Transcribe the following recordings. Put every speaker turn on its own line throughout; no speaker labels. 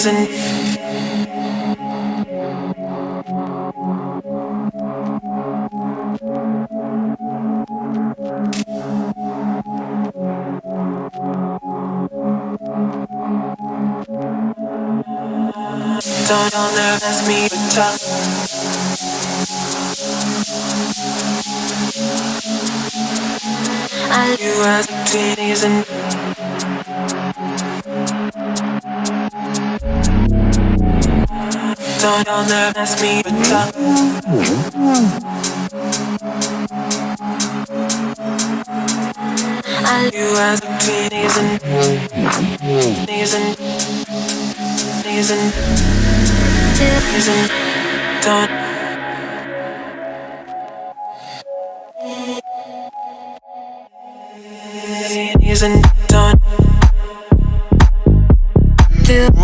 isn't. Don't understand me with talk. You as a teen Don't understand me with talk. I you as a teen isn't. Isn't. Isn't. Isn't. Don't. Isn't done.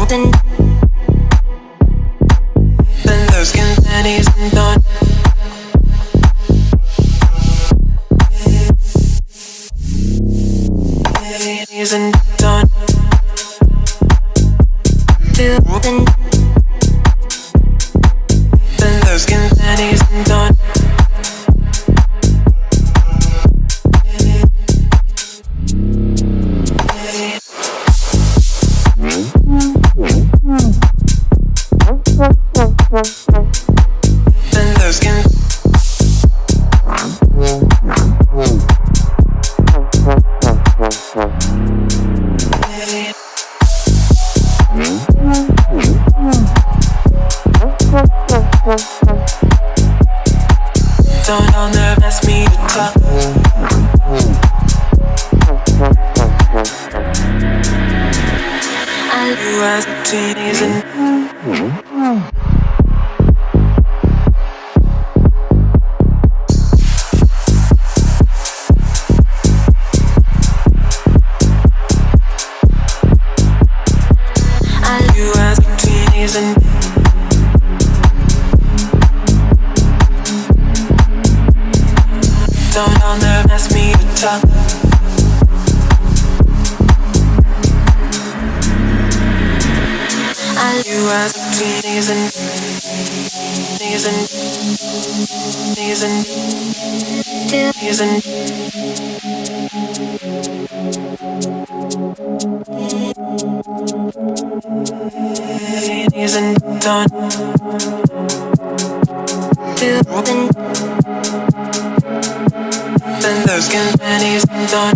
Then those panties and done. Then those skin panties and done. Underestimate me to talk. I you as a teen underestimate me to talk. I you as a done. Those skin panties done.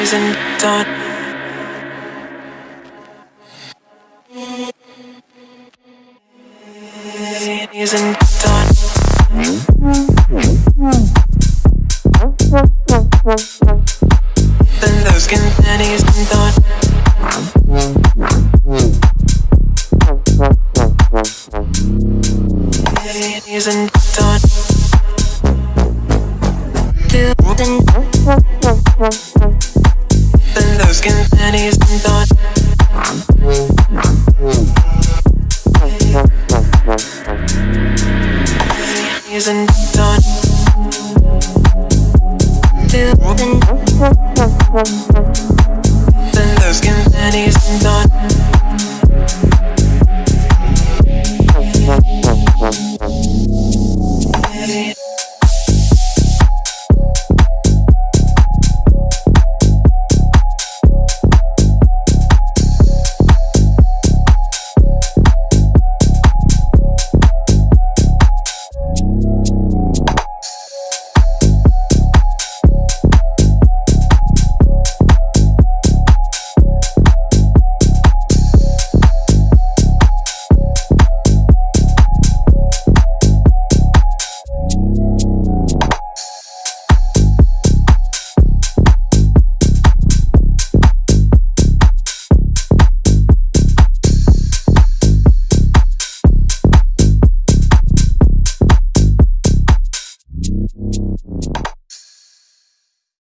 Isn't done. Isn't Isn't done. Then those skin panties done.